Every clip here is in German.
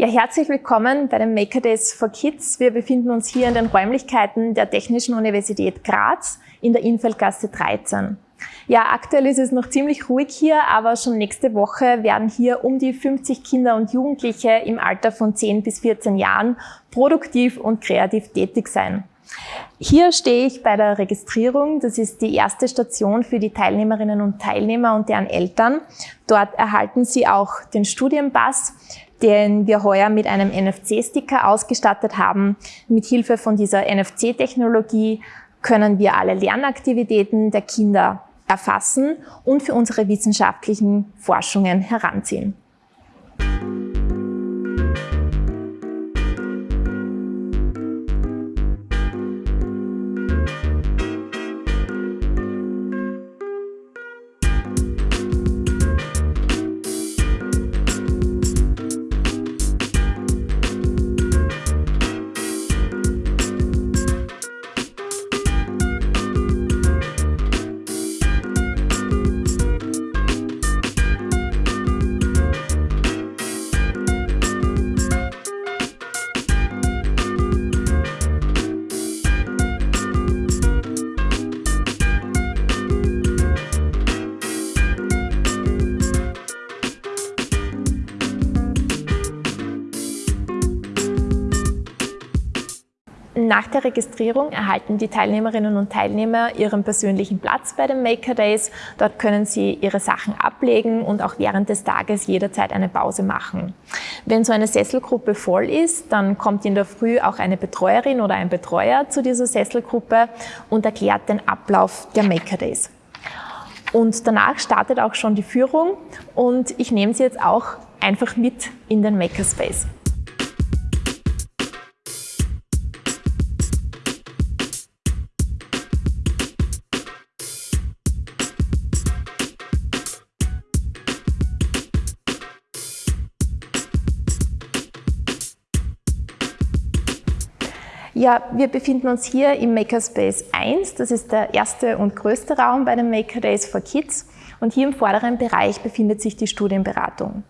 Ja, herzlich willkommen bei den Maker Days for Kids. Wir befinden uns hier in den Räumlichkeiten der Technischen Universität Graz in der Infeldgasse 13. Ja, aktuell ist es noch ziemlich ruhig hier, aber schon nächste Woche werden hier um die 50 Kinder und Jugendliche im Alter von 10 bis 14 Jahren produktiv und kreativ tätig sein. Hier stehe ich bei der Registrierung. Das ist die erste Station für die Teilnehmerinnen und Teilnehmer und deren Eltern. Dort erhalten sie auch den Studienpass, den wir heuer mit einem NFC-Sticker ausgestattet haben. Mit Hilfe von dieser NFC-Technologie können wir alle Lernaktivitäten der Kinder erfassen und für unsere wissenschaftlichen Forschungen heranziehen. Nach der Registrierung erhalten die Teilnehmerinnen und Teilnehmer ihren persönlichen Platz bei den Maker Days. Dort können sie ihre Sachen ablegen und auch während des Tages jederzeit eine Pause machen. Wenn so eine Sesselgruppe voll ist, dann kommt in der Früh auch eine Betreuerin oder ein Betreuer zu dieser Sesselgruppe und erklärt den Ablauf der Maker Days. Und danach startet auch schon die Führung und ich nehme sie jetzt auch einfach mit in den Makerspace. Ja, wir befinden uns hier im Makerspace 1. Das ist der erste und größte Raum bei den Maker Days for Kids. Und hier im vorderen Bereich befindet sich die Studienberatung.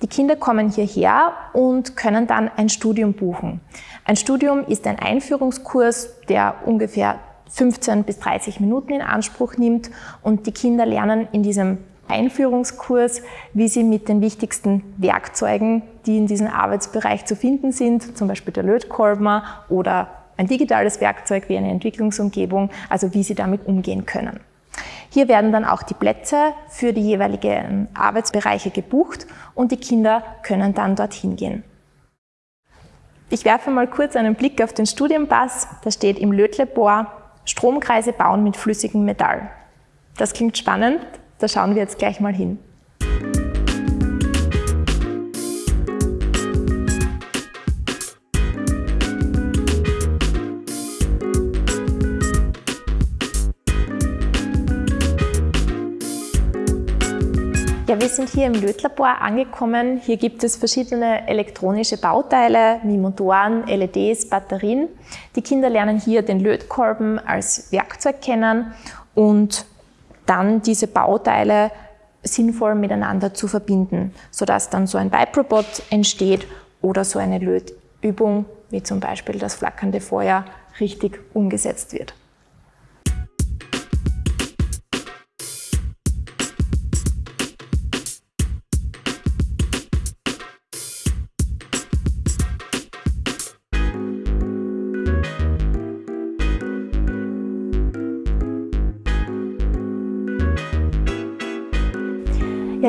Die Kinder kommen hierher und können dann ein Studium buchen. Ein Studium ist ein Einführungskurs, der ungefähr 15 bis 30 Minuten in Anspruch nimmt und die Kinder lernen in diesem Einführungskurs, wie Sie mit den wichtigsten Werkzeugen, die in diesem Arbeitsbereich zu finden sind, zum Beispiel der Lötkolben oder ein digitales Werkzeug wie eine Entwicklungsumgebung, also wie Sie damit umgehen können. Hier werden dann auch die Plätze für die jeweiligen Arbeitsbereiche gebucht und die Kinder können dann dorthin gehen. Ich werfe mal kurz einen Blick auf den Studienpass. Da steht im Lötlabor Stromkreise bauen mit flüssigem Metall. Das klingt spannend. Da schauen wir jetzt gleich mal hin. Ja, wir sind hier im Lötlabor angekommen. Hier gibt es verschiedene elektronische Bauteile wie Motoren, LEDs, Batterien. Die Kinder lernen hier den Lötkolben als Werkzeug kennen und dann diese Bauteile sinnvoll miteinander zu verbinden, sodass dann so ein Vibe-Robot entsteht oder so eine Lötübung, wie zum Beispiel das flackernde Feuer, richtig umgesetzt wird.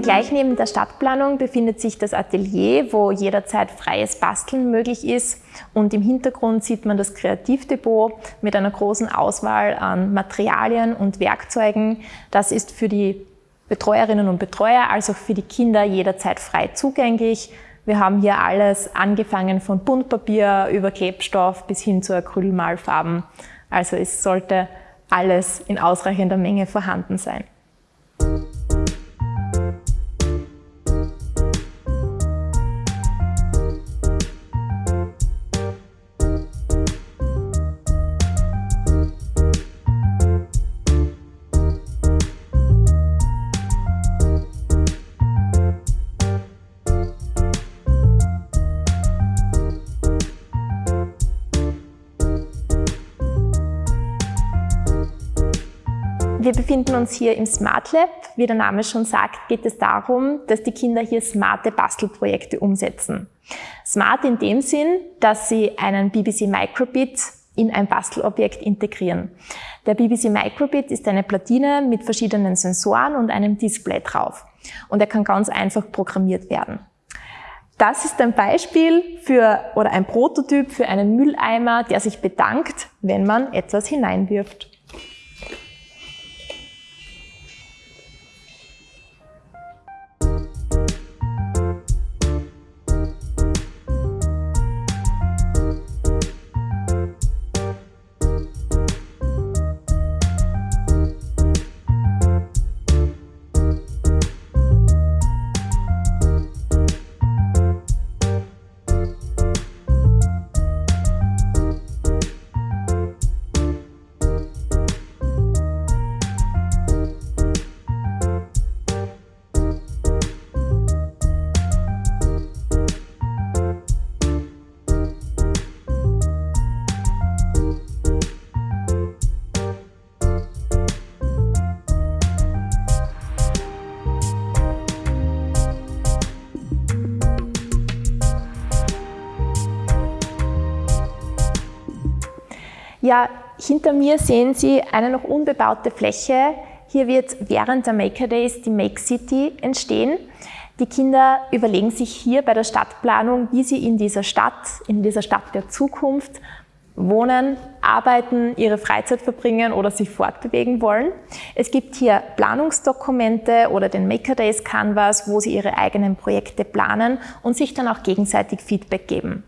Ja, gleich neben der Stadtplanung befindet sich das Atelier, wo jederzeit freies Basteln möglich ist. Und im Hintergrund sieht man das Kreativdepot mit einer großen Auswahl an Materialien und Werkzeugen. Das ist für die Betreuerinnen und Betreuer, also für die Kinder jederzeit frei zugänglich. Wir haben hier alles angefangen von Buntpapier über Klebstoff bis hin zu Acrylmalfarben. Also es sollte alles in ausreichender Menge vorhanden sein. Uns hier im Smart Lab. Wie der Name schon sagt, geht es darum, dass die Kinder hier smarte Bastelprojekte umsetzen. Smart in dem Sinn, dass sie einen BBC Microbit in ein Bastelobjekt integrieren. Der BBC Microbit ist eine Platine mit verschiedenen Sensoren und einem Display drauf. Und er kann ganz einfach programmiert werden. Das ist ein Beispiel für oder ein Prototyp für einen Mülleimer, der sich bedankt, wenn man etwas hineinwirft. Ja, hinter mir sehen Sie eine noch unbebaute Fläche. Hier wird während der Maker Days die Make City entstehen. Die Kinder überlegen sich hier bei der Stadtplanung, wie sie in dieser Stadt, in dieser Stadt der Zukunft wohnen, arbeiten, ihre Freizeit verbringen oder sich fortbewegen wollen. Es gibt hier Planungsdokumente oder den Maker Days Canvas, wo sie ihre eigenen Projekte planen und sich dann auch gegenseitig Feedback geben.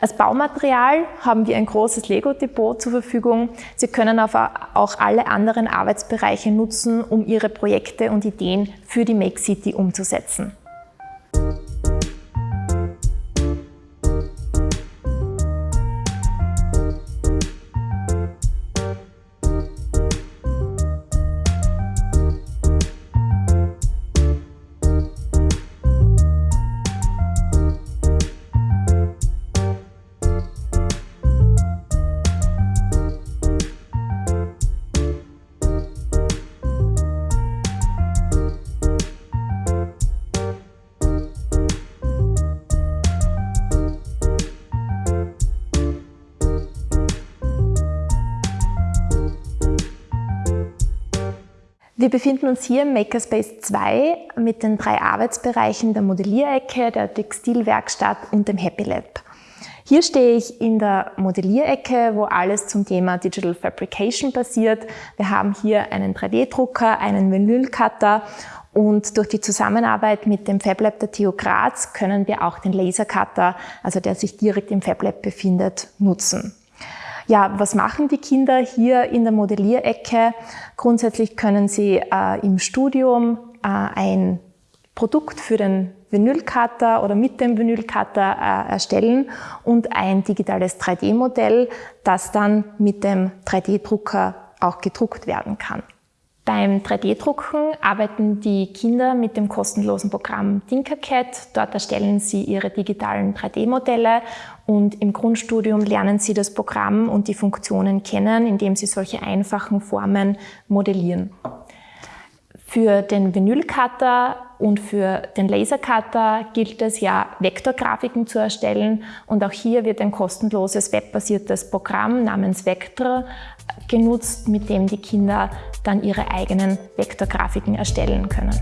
Als Baumaterial haben wir ein großes Lego-Depot zur Verfügung. Sie können aber auch alle anderen Arbeitsbereiche nutzen, um Ihre Projekte und Ideen für die Make City umzusetzen. Wir befinden uns hier im Makerspace 2 mit den drei Arbeitsbereichen der Modellierecke, der Textilwerkstatt und dem Happy Lab. Hier stehe ich in der Modellierecke, wo alles zum Thema Digital Fabrication passiert. Wir haben hier einen 3D-Drucker, einen Vinylcutter und durch die Zusammenarbeit mit dem FabLab der TU Graz können wir auch den Lasercutter, also der sich direkt im FabLab befindet, nutzen. Ja, was machen die Kinder hier in der Modellierecke? Grundsätzlich können sie äh, im Studium äh, ein Produkt für den Vinylcutter oder mit dem Vinylcutter äh, erstellen und ein digitales 3D-Modell, das dann mit dem 3D-Drucker auch gedruckt werden kann. Beim 3D-Drucken arbeiten die Kinder mit dem kostenlosen Programm Tinkercad. Dort erstellen sie ihre digitalen 3D-Modelle und im Grundstudium lernen sie das Programm und die Funktionen kennen, indem sie solche einfachen Formen modellieren. Für den Vinylcutter und für den Lasercutter gilt es ja, Vektorgrafiken zu erstellen und auch hier wird ein kostenloses webbasiertes Programm namens Vector genutzt, mit dem die Kinder dann ihre eigenen Vektorgrafiken erstellen können.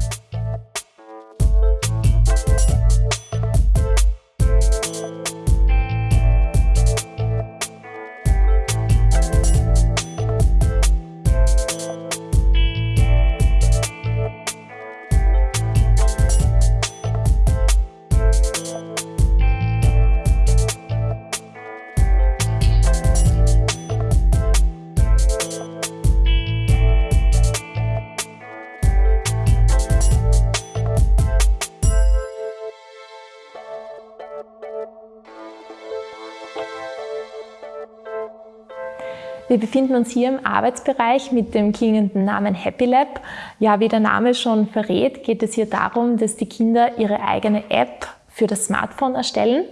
Wir befinden uns hier im Arbeitsbereich mit dem klingenden Namen Happy Lab. Ja, wie der Name schon verrät, geht es hier darum, dass die Kinder ihre eigene App für das Smartphone erstellen.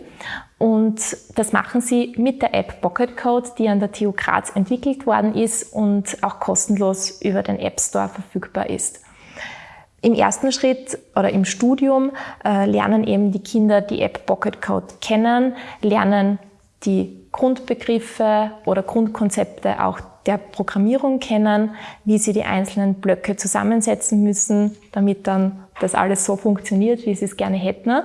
Und das machen sie mit der App Pocket Code, die an der TU Graz entwickelt worden ist und auch kostenlos über den App Store verfügbar ist. Im ersten Schritt oder im Studium äh, lernen eben die Kinder die App Pocket Code kennen, lernen die Grundbegriffe oder Grundkonzepte auch der Programmierung kennen, wie sie die einzelnen Blöcke zusammensetzen müssen, damit dann das alles so funktioniert, wie sie es gerne hätten.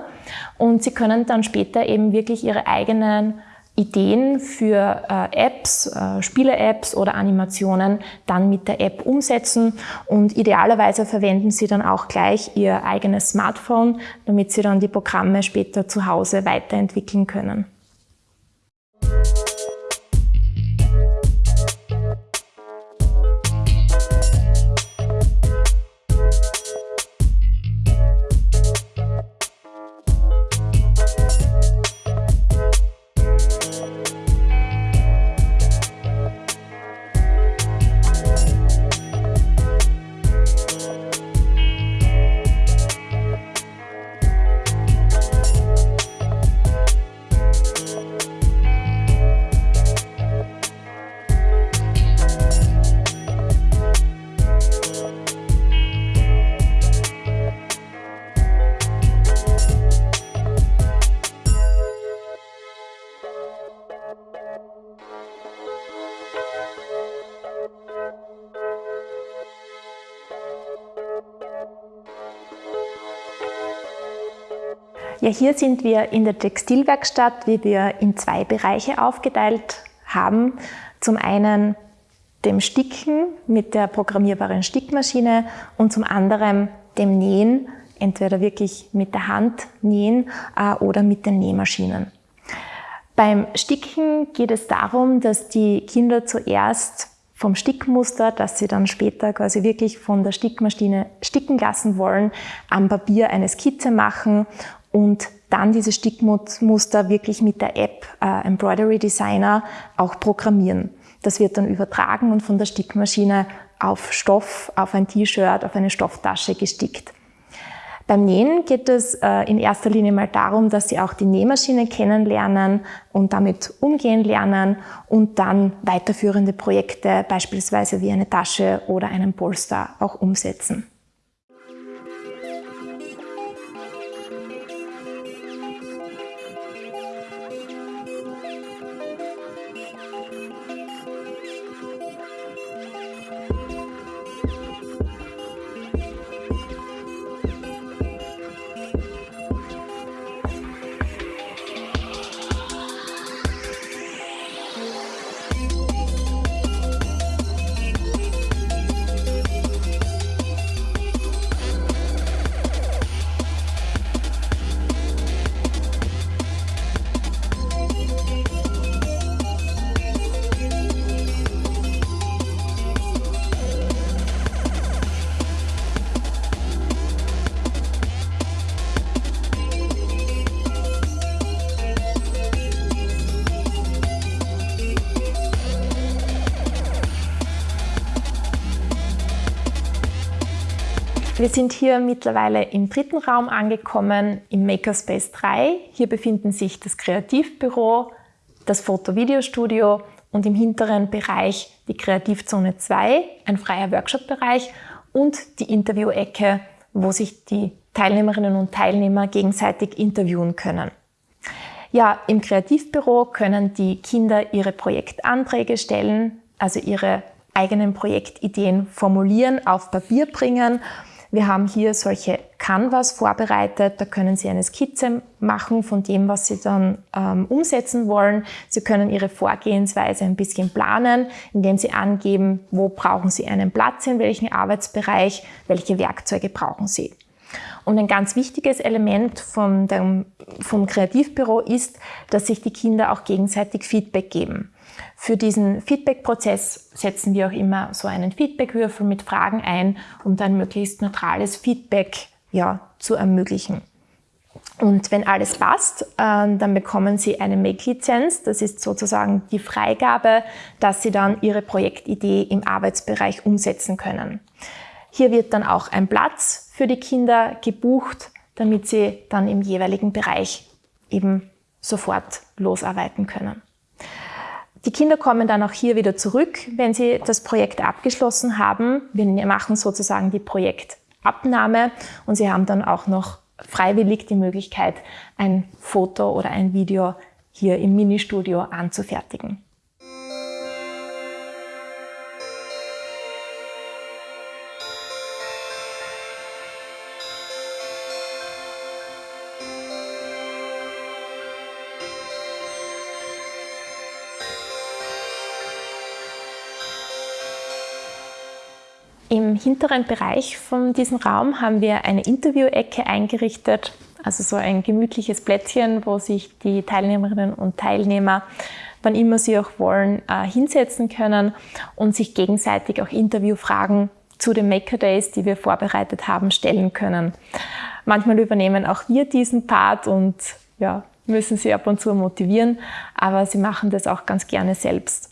Und sie können dann später eben wirklich ihre eigenen Ideen für äh, Apps, äh, Spiele-Apps oder Animationen dann mit der App umsetzen und idealerweise verwenden Sie dann auch gleich Ihr eigenes Smartphone, damit Sie dann die Programme später zu Hause weiterentwickeln können. Ja, hier sind wir in der Textilwerkstatt, wie wir in zwei Bereiche aufgeteilt haben. Zum einen dem Sticken mit der programmierbaren Stickmaschine und zum anderen dem Nähen, entweder wirklich mit der Hand nähen äh, oder mit den Nähmaschinen. Beim Sticken geht es darum, dass die Kinder zuerst vom Stickmuster, das sie dann später quasi wirklich von der Stickmaschine sticken lassen wollen, am Papier eine Skizze machen und dann diese Stickmuster wirklich mit der App äh, Embroidery Designer auch programmieren. Das wird dann übertragen und von der Stickmaschine auf Stoff, auf ein T-Shirt, auf eine Stofftasche gestickt. Beim Nähen geht es äh, in erster Linie mal darum, dass Sie auch die Nähmaschine kennenlernen und damit umgehen lernen und dann weiterführende Projekte, beispielsweise wie eine Tasche oder einen Polster, auch umsetzen. Wir sind hier mittlerweile im dritten Raum angekommen, im Makerspace 3. Hier befinden sich das Kreativbüro, das Foto-Video-Studio und im hinteren Bereich die Kreativzone 2, ein freier Workshop-Bereich und die Interview-Ecke, wo sich die Teilnehmerinnen und Teilnehmer gegenseitig interviewen können. Ja, im Kreativbüro können die Kinder ihre Projektanträge stellen, also ihre eigenen Projektideen formulieren, auf Papier bringen wir haben hier solche Canvas vorbereitet, da können Sie eine Skizze machen von dem, was Sie dann ähm, umsetzen wollen. Sie können Ihre Vorgehensweise ein bisschen planen, indem Sie angeben, wo brauchen Sie einen Platz, in welchem Arbeitsbereich, welche Werkzeuge brauchen Sie. Und ein ganz wichtiges Element vom, dem, vom Kreativbüro ist, dass sich die Kinder auch gegenseitig Feedback geben. Für diesen Feedback-Prozess setzen wir auch immer so einen Feedbackwürfel mit Fragen ein, um dann möglichst neutrales Feedback ja, zu ermöglichen. Und wenn alles passt, äh, dann bekommen Sie eine Make-Lizenz. Das ist sozusagen die Freigabe, dass Sie dann Ihre Projektidee im Arbeitsbereich umsetzen können. Hier wird dann auch ein Platz für die Kinder gebucht, damit sie dann im jeweiligen Bereich eben sofort losarbeiten können. Die Kinder kommen dann auch hier wieder zurück, wenn sie das Projekt abgeschlossen haben. Wir machen sozusagen die Projektabnahme und sie haben dann auch noch freiwillig die Möglichkeit, ein Foto oder ein Video hier im Ministudio anzufertigen. Im hinteren Bereich von diesem Raum haben wir eine Interview-Ecke eingerichtet, also so ein gemütliches Plätzchen, wo sich die Teilnehmerinnen und Teilnehmer, wann immer sie auch wollen, äh, hinsetzen können und sich gegenseitig auch Interviewfragen zu den Maker Days, die wir vorbereitet haben, stellen können. Manchmal übernehmen auch wir diesen Part und ja, müssen sie ab und zu motivieren, aber sie machen das auch ganz gerne selbst.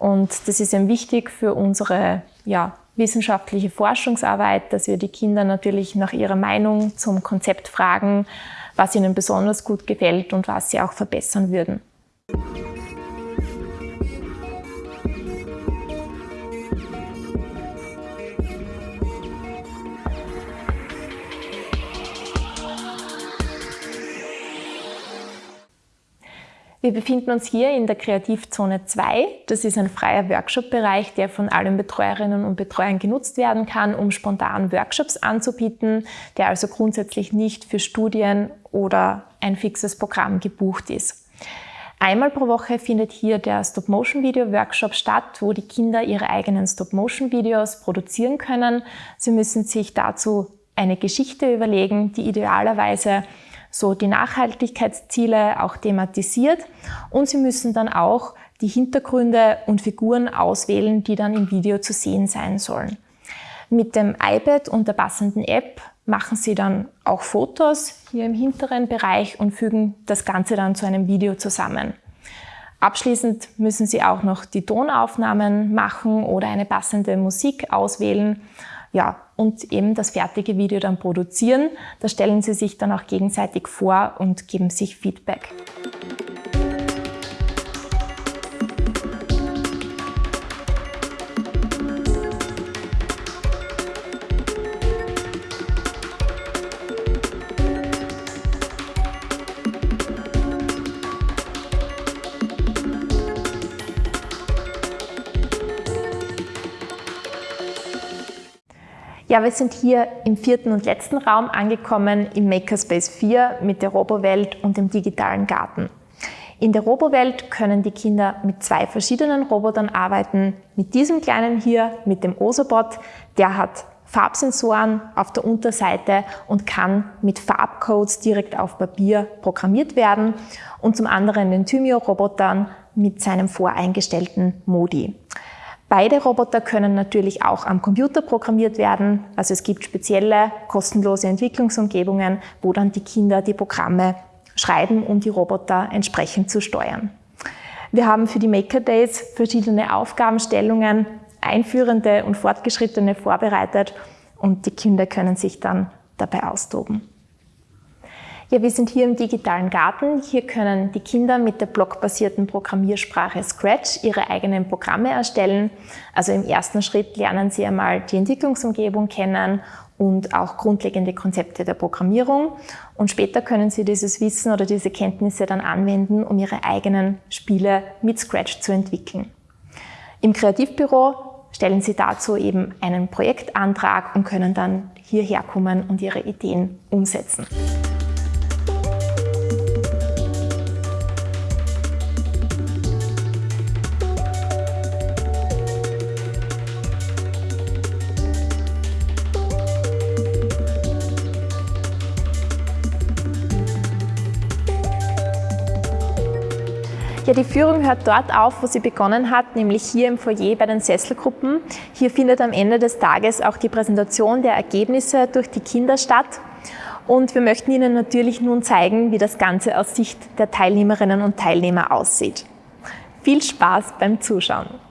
Und das ist eben wichtig für unsere ja, wissenschaftliche Forschungsarbeit, dass wir die Kinder natürlich nach ihrer Meinung zum Konzept fragen, was ihnen besonders gut gefällt und was sie auch verbessern würden. Wir befinden uns hier in der Kreativzone 2. Das ist ein freier Workshop-Bereich, der von allen Betreuerinnen und Betreuern genutzt werden kann, um spontan Workshops anzubieten, der also grundsätzlich nicht für Studien oder ein fixes Programm gebucht ist. Einmal pro Woche findet hier der Stop-Motion-Video-Workshop statt, wo die Kinder ihre eigenen Stop-Motion-Videos produzieren können. Sie müssen sich dazu eine Geschichte überlegen, die idealerweise so die Nachhaltigkeitsziele auch thematisiert und Sie müssen dann auch die Hintergründe und Figuren auswählen, die dann im Video zu sehen sein sollen. Mit dem iPad und der passenden App machen Sie dann auch Fotos hier im hinteren Bereich und fügen das Ganze dann zu einem Video zusammen. Abschließend müssen Sie auch noch die Tonaufnahmen machen oder eine passende Musik auswählen ja, und eben das fertige Video dann produzieren. Da stellen Sie sich dann auch gegenseitig vor und geben sich Feedback. Ja, wir sind hier im vierten und letzten Raum angekommen, im Makerspace 4 mit der Robowelt und dem digitalen Garten. In der Robowelt können die Kinder mit zwei verschiedenen Robotern arbeiten. Mit diesem kleinen hier, mit dem Osobot, der hat Farbsensoren auf der Unterseite und kann mit Farbcodes direkt auf Papier programmiert werden und zum anderen den Thymio-Robotern mit seinem voreingestellten Modi. Beide Roboter können natürlich auch am Computer programmiert werden. Also es gibt spezielle kostenlose Entwicklungsumgebungen, wo dann die Kinder die Programme schreiben, um die Roboter entsprechend zu steuern. Wir haben für die Maker Days verschiedene Aufgabenstellungen, einführende und fortgeschrittene vorbereitet und die Kinder können sich dann dabei austoben. Ja, wir sind hier im digitalen Garten. Hier können die Kinder mit der blockbasierten Programmiersprache Scratch ihre eigenen Programme erstellen. Also im ersten Schritt lernen sie einmal die Entwicklungsumgebung kennen und auch grundlegende Konzepte der Programmierung. Und später können Sie dieses Wissen oder diese Kenntnisse dann anwenden, um Ihre eigenen Spiele mit Scratch zu entwickeln. Im Kreativbüro stellen Sie dazu eben einen Projektantrag und können dann hierher kommen und Ihre Ideen umsetzen. Ja, die Führung hört dort auf, wo sie begonnen hat, nämlich hier im Foyer bei den Sesselgruppen. Hier findet am Ende des Tages auch die Präsentation der Ergebnisse durch die Kinder statt. Und wir möchten Ihnen natürlich nun zeigen, wie das Ganze aus Sicht der Teilnehmerinnen und Teilnehmer aussieht. Viel Spaß beim Zuschauen!